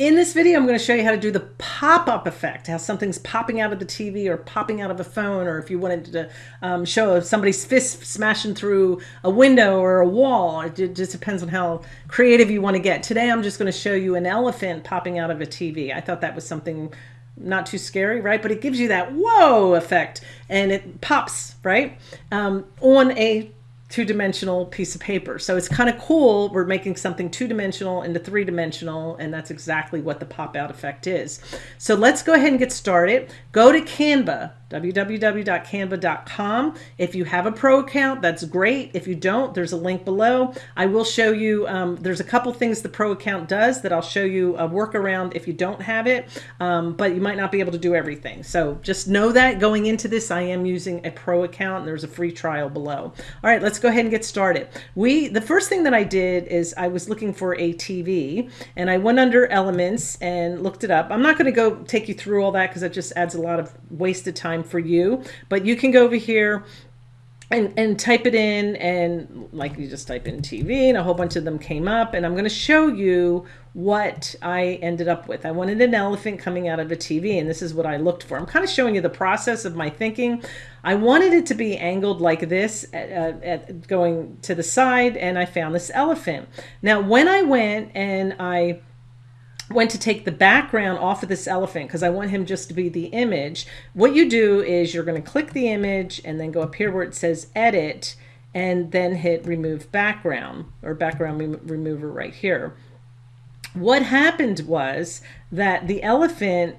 In this video, I'm going to show you how to do the pop-up effect, how something's popping out of the TV or popping out of a phone, or if you wanted to um, show somebody's fist smashing through a window or a wall. It just depends on how creative you want to get. Today, I'm just going to show you an elephant popping out of a TV. I thought that was something not too scary, right? But it gives you that whoa effect and it pops, right? Um, on a two-dimensional piece of paper. So it's kind of cool. We're making something two-dimensional into three-dimensional, and that's exactly what the pop-out effect is. So let's go ahead and get started. Go to Canva, www.canva.com. If you have a pro account, that's great. If you don't, there's a link below. I will show you, um, there's a couple things the pro account does that I'll show you a workaround if you don't have it, um, but you might not be able to do everything. So just know that going into this, I am using a pro account and there's a free trial below. All right, let's go ahead and get started. We, the first thing that I did is I was looking for a TV and I went under elements and looked it up. I'm not gonna go take you through all that because it just adds a lot of wasted time time for you. But you can go over here and, and type it in and like you just type in TV and a whole bunch of them came up and I'm going to show you what I ended up with. I wanted an elephant coming out of a TV and this is what I looked for. I'm kind of showing you the process of my thinking. I wanted it to be angled like this at, uh, at going to the side and I found this elephant. Now when I went and I went to take the background off of this elephant because I want him just to be the image. What you do is you're going to click the image and then go up here where it says edit and then hit remove background or background rem remover right here. What happened was that the elephant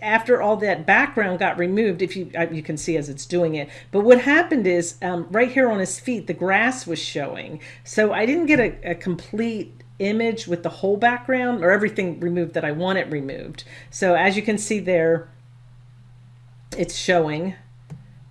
after all that background got removed, if you uh, you can see as it's doing it, but what happened is um, right here on his feet, the grass was showing. So I didn't get a, a complete image with the whole background or everything removed that I want it removed. So as you can see there, it's showing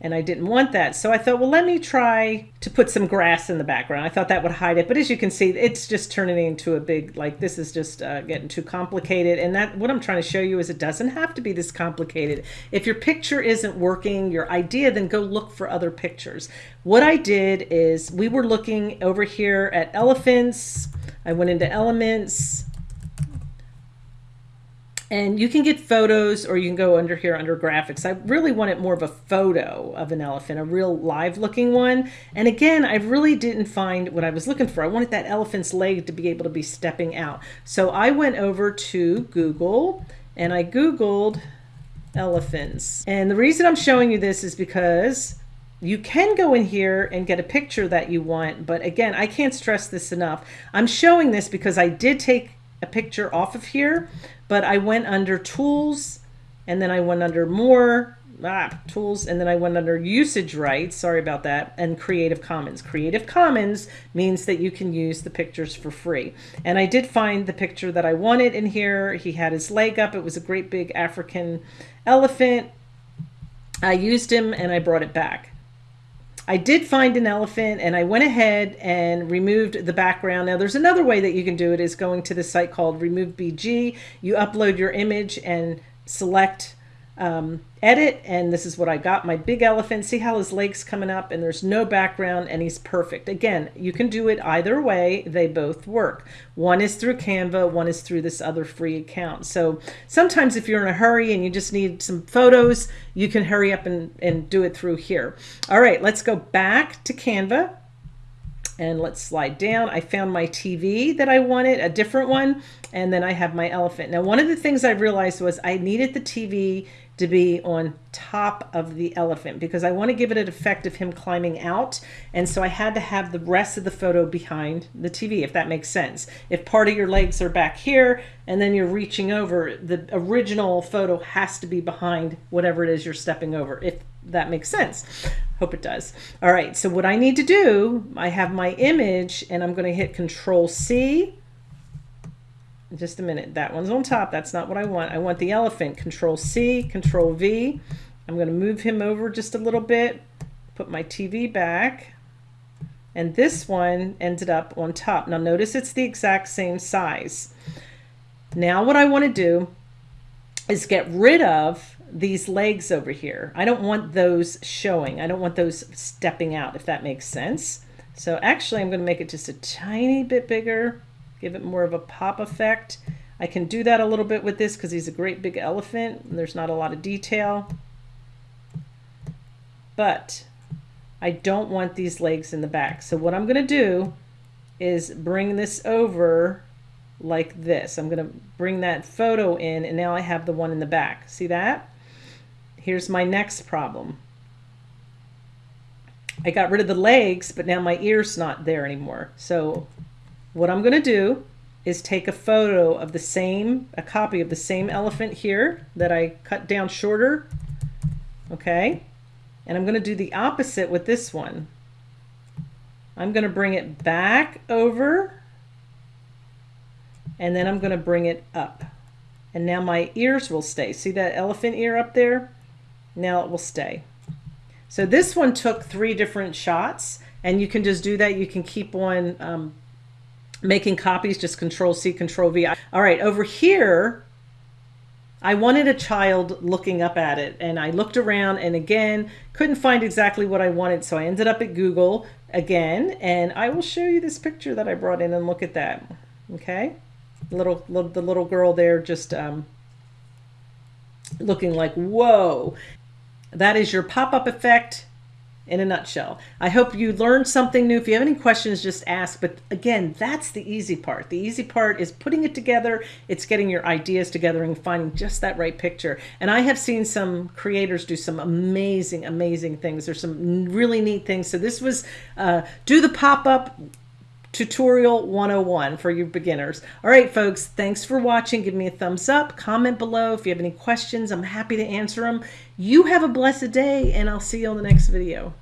and I didn't want that. So I thought, well, let me try to put some grass in the background. I thought that would hide it. But as you can see, it's just turning into a big, like this is just uh, getting too complicated. And that what I'm trying to show you is it doesn't have to be this complicated. If your picture isn't working, your idea, then go look for other pictures. What I did is we were looking over here at elephants, I went into elements and you can get photos or you can go under here under graphics. I really wanted more of a photo of an elephant, a real live looking one. And again, I really didn't find what I was looking for. I wanted that elephant's leg to be able to be stepping out. So I went over to Google and I Googled elephants. And the reason I'm showing you this is because you can go in here and get a picture that you want, but again, I can't stress this enough. I'm showing this because I did take a picture off of here, but I went under tools and then I went under more ah, tools and then I went under usage rights sorry about that and Creative Commons. Creative Commons means that you can use the pictures for free. And I did find the picture that I wanted in here. He had his leg up. It was a great big African elephant. I used him and I brought it back I did find an elephant and I went ahead and removed the background. Now there's another way that you can do it is going to the site called Remove BG. You upload your image and select um, edit and this is what I got. My big elephant see how his legs coming up and there's no background and he's perfect. Again you can do it either way. They both work. One is through Canva one is through this other free account. So sometimes if you're in a hurry and you just need some photos you can hurry up and, and do it through here. All right let's go back to Canva and let's slide down. I found my TV that I wanted, a different one, and then I have my elephant. Now, one of the things I realized was I needed the TV to be on top of the elephant because I want to give it an effect of him climbing out. And so I had to have the rest of the photo behind the TV, if that makes sense. If part of your legs are back here and then you're reaching over, the original photo has to be behind whatever it is you're stepping over, if that makes sense. Hope it does. All right, so what I need to do, I have my image and I'm going to hit Control C just a minute. That one's on top. That's not what I want. I want the elephant. Control C, Control V. I'm going to move him over just a little bit, put my TV back, and this one ended up on top. Now notice it's the exact same size. Now what I want to do is get rid of these legs over here. I don't want those showing. I don't want those stepping out, if that makes sense. So actually I'm going to make it just a tiny bit bigger give it more of a pop effect. I can do that a little bit with this because he's a great big elephant and there's not a lot of detail. But I don't want these legs in the back. So what I'm going to do is bring this over like this. I'm going to bring that photo in and now I have the one in the back. See that? Here's my next problem. I got rid of the legs, but now my ear's not there anymore. So what I'm going to do is take a photo of the same, a copy of the same elephant here that I cut down shorter. Okay. And I'm going to do the opposite with this one. I'm going to bring it back over and then I'm going to bring it up. And now my ears will stay. See that elephant ear up there? Now it will stay. So this one took three different shots and you can just do that. You can keep on um, making copies, just control C, control V. All right, over here, I wanted a child looking up at it and I looked around and again, couldn't find exactly what I wanted. So I ended up at Google again and I will show you this picture that I brought in and look at that. Okay. Little, little the little girl there just um, looking like, whoa, that is your pop-up effect in a nutshell. I hope you learned something new. If you have any questions, just ask. But again, that's the easy part. The easy part is putting it together. It's getting your ideas together and finding just that right picture. And I have seen some creators do some amazing, amazing things. There's some really neat things. So this was uh, do the pop-up tutorial 101 for you beginners. All right, folks, thanks for watching. Give me a thumbs up, comment below. If you have any questions, I'm happy to answer them. You have a blessed day, and I'll see you on the next video.